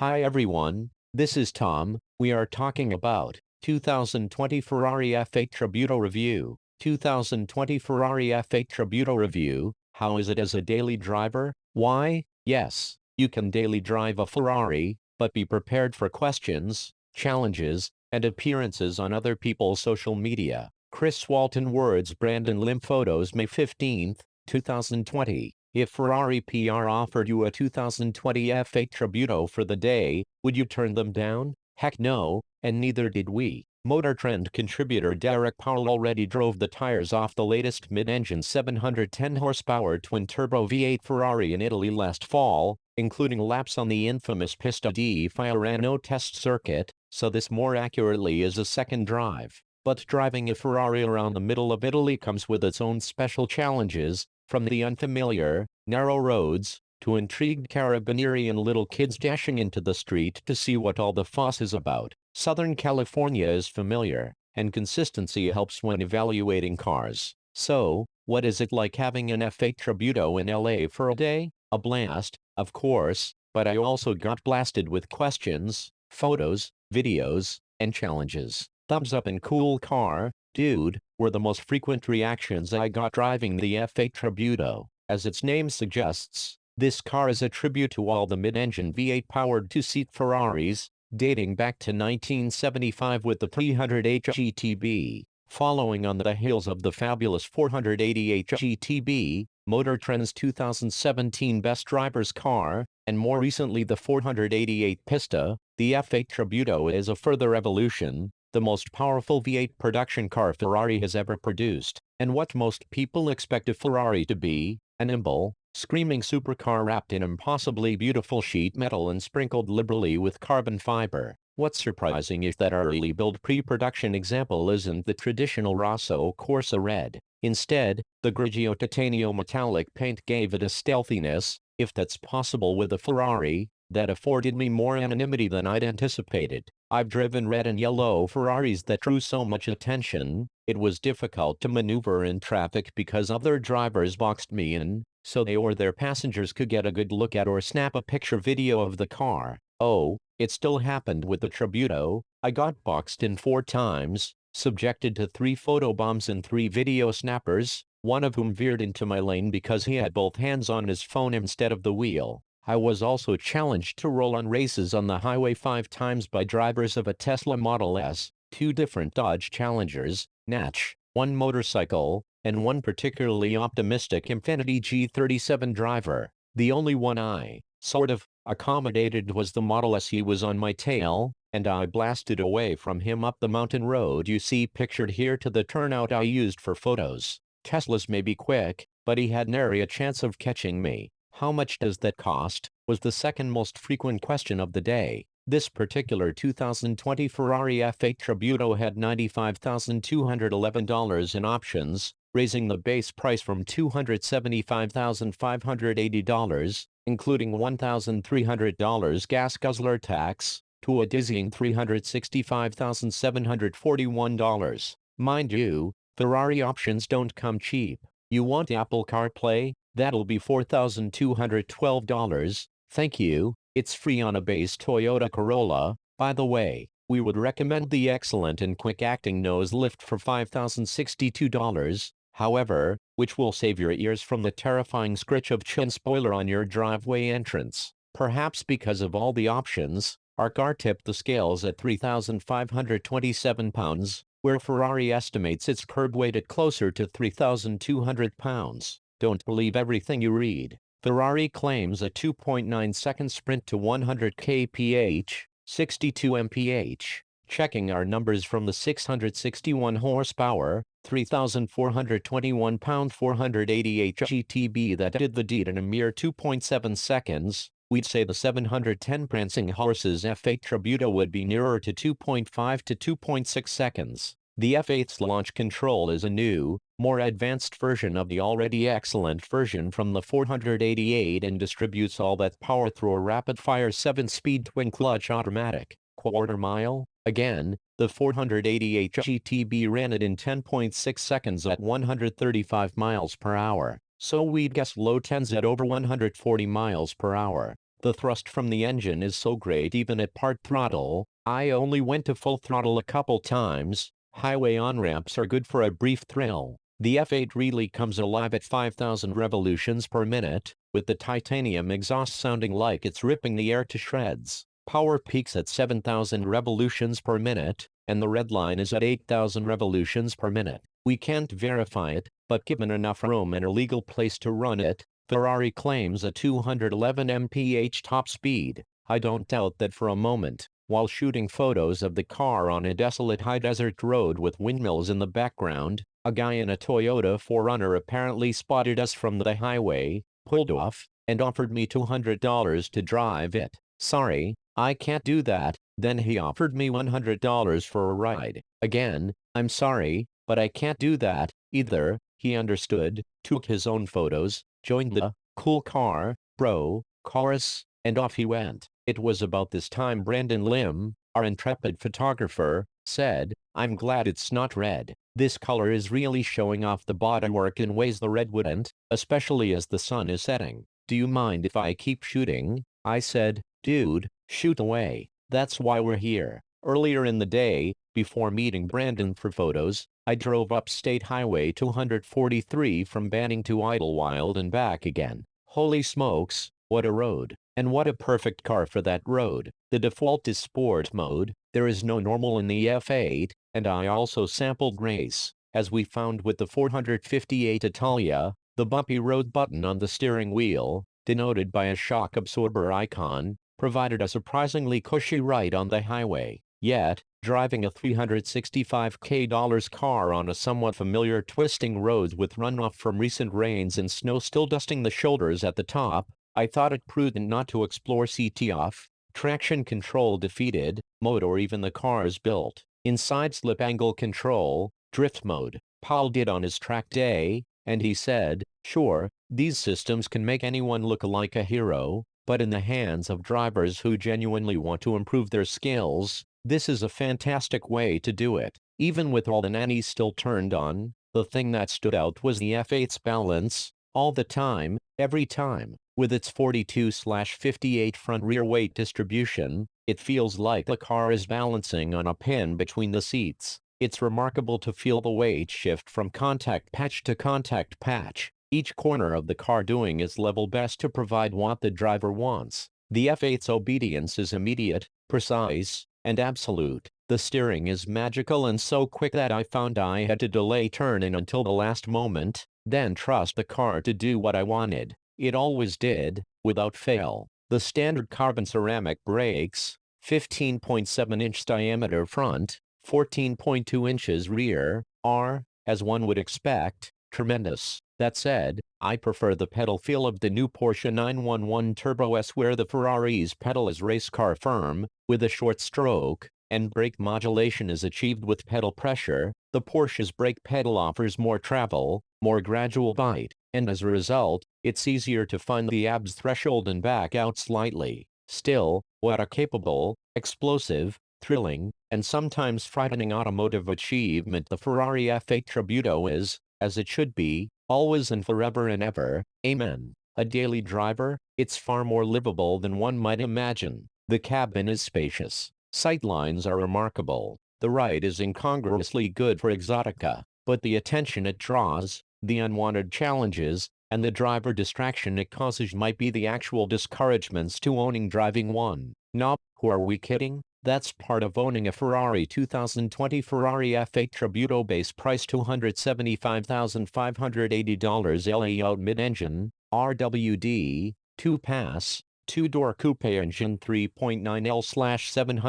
Hi everyone, this is Tom. We are talking about 2020 Ferrari F8 Tributo Review. 2020 Ferrari F8 Tributo Review. How is it as a daily driver? Why, yes, you can daily drive a Ferrari, but be prepared for questions, challenges, and appearances on other people's social media. Chris Walton Words Brandon Lim Photos May 15, 2020 If Ferrari PR offered you a 2020 F8 Tributo for the day, would you turn them down? Heck no, and neither did we. Motor Trend contributor Derek Powell already drove the tires off the latest mid-engine 710 horsepower twin-turbo V8 Ferrari in Italy last fall, including laps on the infamous Pista di Fiorano test circuit, so this more accurately is a second drive. But driving a Ferrari around the middle of Italy comes with its own special challenges, from the unfamiliar, narrow roads, to intrigued carabinieri and little kids dashing into the street to see what all the fuss is about. Southern California is familiar, and consistency helps when evaluating cars. So, what is it like having an F8 Tributo in LA for a day? A blast, of course, but I also got blasted with questions, photos, videos, and challenges. Thumbs up and cool car, dude, were the most frequent reactions I got driving the F8 Tributo. As its name suggests, this car is a tribute to all the mid-engine V8-powered two-seat Ferraris, dating back to 1975 with the 308 GTB. Following on the heels of the fabulous 488 GTB, Motor Trend's 2017 Best Drivers car, and more recently the 488 Pista, the F8 Tributo is a further evolution, the most powerful V8 production car Ferrari has ever produced, and what most people expect a Ferrari to be, a nimble, screaming supercar wrapped in impossibly beautiful sheet metal and sprinkled liberally with carbon fiber. What's surprising is that our early build pre-production example isn't the traditional Rosso Corsa red. Instead, the Grigio Titanium metallic paint gave it a stealthiness, if that's possible with a Ferrari, that afforded me more anonymity than I'd anticipated. I've driven red and yellow Ferraris that drew so much attention, it was difficult to maneuver in traffic because other drivers boxed me in, so they or their passengers could get a good look at or snap a picture video of the car. Oh, it still happened with the Tributo, I got boxed in four times, subjected to three photo bombs and three video snappers, one of whom veered into my lane because he had both hands on his phone instead of the wheel. I was also challenged to roll on races on the highway five times by drivers of a Tesla Model S, two different Dodge Challengers, Natch, one motorcycle, and one particularly optimistic Infiniti G37 driver. The only one I, sort of, accommodated was the Model S he was on my tail, and I blasted away from him up the mountain road you see pictured here to the turnout I used for photos. Teslas may be quick, but he had nary a chance of catching me. How much does that cost? was the second most frequent question of the day. This particular 2020 Ferrari F8 Tributo had $95,211 in options, raising the base price from $275,580, including $1,300 gas guzzler tax, to a dizzying $365,741. Mind you, Ferrari options don't come cheap. You want Apple CarPlay? That'll be $4,212. Thank you. It's free on a base Toyota Corolla. By the way, we would recommend the excellent and quick-acting nose lift for $5,062, however, which will save your ears from the terrifying scritch of chin spoiler on your driveway entrance. Perhaps because of all the options, our car tipped the scales at 3,527 pounds, where Ferrari estimates its curb weight at closer to 3,200 pounds. Don't believe everything you read. Ferrari claims a 2.9 second sprint to 100 kph, 62 mph. Checking our numbers from the 661 horsepower, 3,421 pound 488 GTB that did the deed in a mere 2.7 seconds, we'd say the 710 prancing horses F8 Tributo would be nearer to 2.5 to 2.6 seconds. The F8's launch control is a new, more advanced version of the already excellent version from the 488 and distributes all that power through a rapid-fire 7-speed twin-clutch automatic. Quarter mile? Again, the 488 GTB ran it in 10.6 seconds at 135 miles per hour, so we'd guess low 10s at over 140 miles per hour. The thrust from the engine is so great even at part throttle, I only went to full throttle a couple times, highway on-ramps are good for a brief thrill. The F8 really comes alive at 5000 revolutions per minute, with the titanium exhaust sounding like it's ripping the air to shreds. Power peaks at 7000 revolutions per minute, and the red line is at 8000 revolutions per minute. We can't verify it, but given enough room and a legal place to run it, Ferrari claims a 211 mph top speed. I don't doubt that for a moment. While shooting photos of the car on a desolate high desert road with windmills in the background, a guy in a Toyota 4Runner apparently spotted us from the highway, pulled off, and offered me $200 to drive it. Sorry, I can't do that. Then he offered me $100 for a ride. Again, I'm sorry, but I can't do that, either. He understood, took his own photos, joined the cool car, bro, chorus, and off he went. It was about this time Brandon Lim, our intrepid photographer, said, I'm glad it's not red. This color is really showing off the bodywork in ways the red wouldn't, especially as the sun is setting. Do you mind if I keep shooting? I said, dude, shoot away. That's why we're here. Earlier in the day, before meeting Brandon for photos, I drove up State Highway 243 from Banning to Idlewild and back again. Holy smokes, what a road. And what a perfect car for that road. The default is sport mode, there is no normal in the F8, and I also sampled race. As we found with the 458 Italia, the bumpy road button on the steering wheel, denoted by a shock absorber icon, provided a surprisingly cushy ride on the highway. Yet, driving a $365k car on a somewhat familiar twisting road with runoff from recent rains and snow still dusting the shoulders at the top, I thought it prudent not to explore CT off, traction control defeated, mode or even the car's built. Inside slip angle control, drift mode, Powell did on his track day, and he said, sure, these systems can make anyone look like a hero, but in the hands of drivers who genuinely want to improve their skills, this is a fantastic way to do it. Even with all the nannies still turned on, the thing that stood out was the F8's balance, all the time, every time. With its 42-58 front-rear weight distribution, it feels like the car is balancing on a pin between the seats. It's remarkable to feel the weight shift from contact patch to contact patch, each corner of the car doing its level best to provide what the driver wants. The F8's obedience is immediate, precise, and absolute. The steering is magical and so quick that I found I had to delay turning until the last moment, then trust the car to do what I wanted. It always did, without fail. The standard carbon ceramic brakes, 15.7 inch diameter front, 14.2 inches rear, are, as one would expect, tremendous. That said, I prefer the pedal feel of the new Porsche 911 Turbo S where the Ferrari's pedal is race car firm, with a short stroke, and brake modulation is achieved with pedal pressure, the Porsche's brake pedal offers more travel, more gradual bite, and as a result, it's easier to find the ABS threshold and back out slightly. Still, what a capable, explosive, thrilling, and sometimes frightening automotive achievement the Ferrari F8 Tributo is, as it should be, always and forever and ever, amen. A daily driver, it's far more livable than one might imagine. The cabin is spacious. Sightlines are remarkable. The ride is incongruously good for Exotica, but the attention it draws, the unwanted challenges, and the driver distraction it causes might be the actual discouragements to owning driving one. Nope, who are we kidding? That's part of owning a Ferrari 2020 Ferrari F8 Tributo base price $275,580 L. A. Out mid-engine, RWD, 2-pass, two-door coupe engine 3.9L-710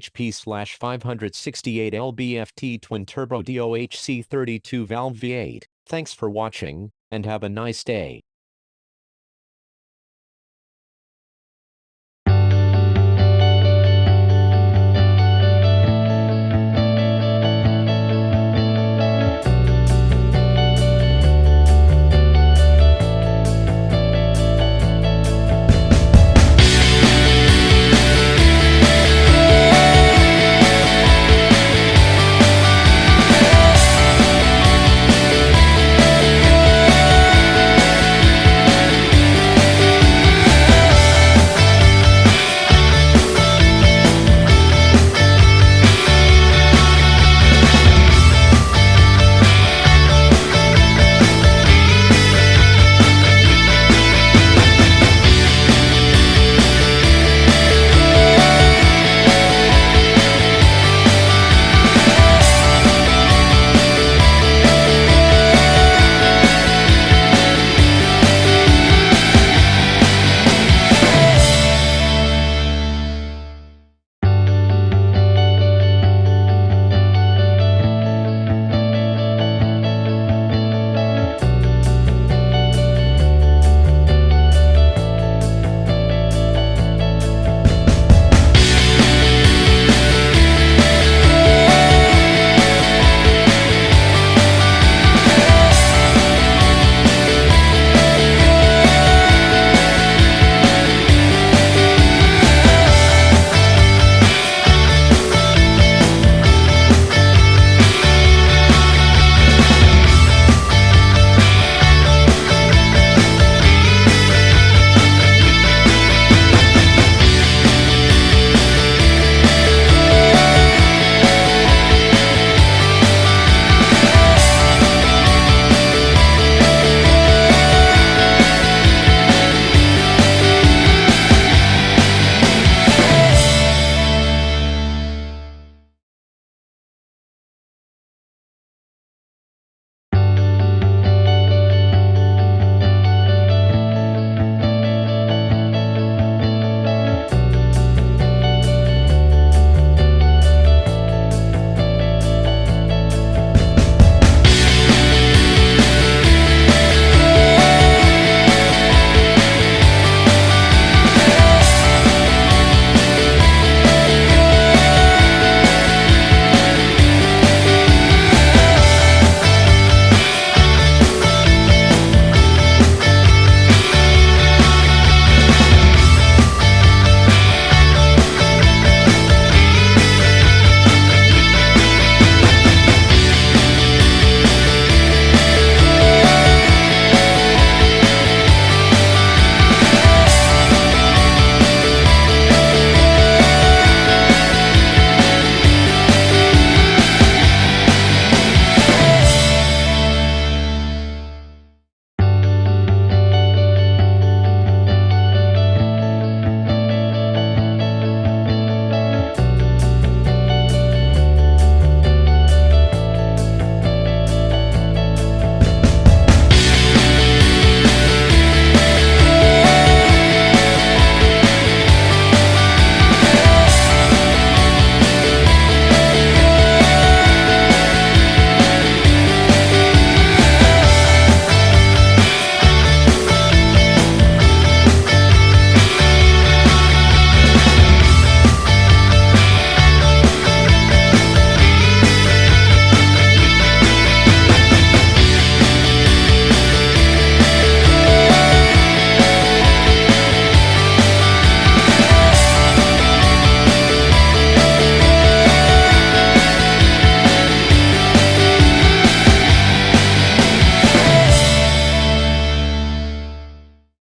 HP-568 LBFT twin-turbo DOHC 32 valve V8. Thanks for watching, and have a nice day.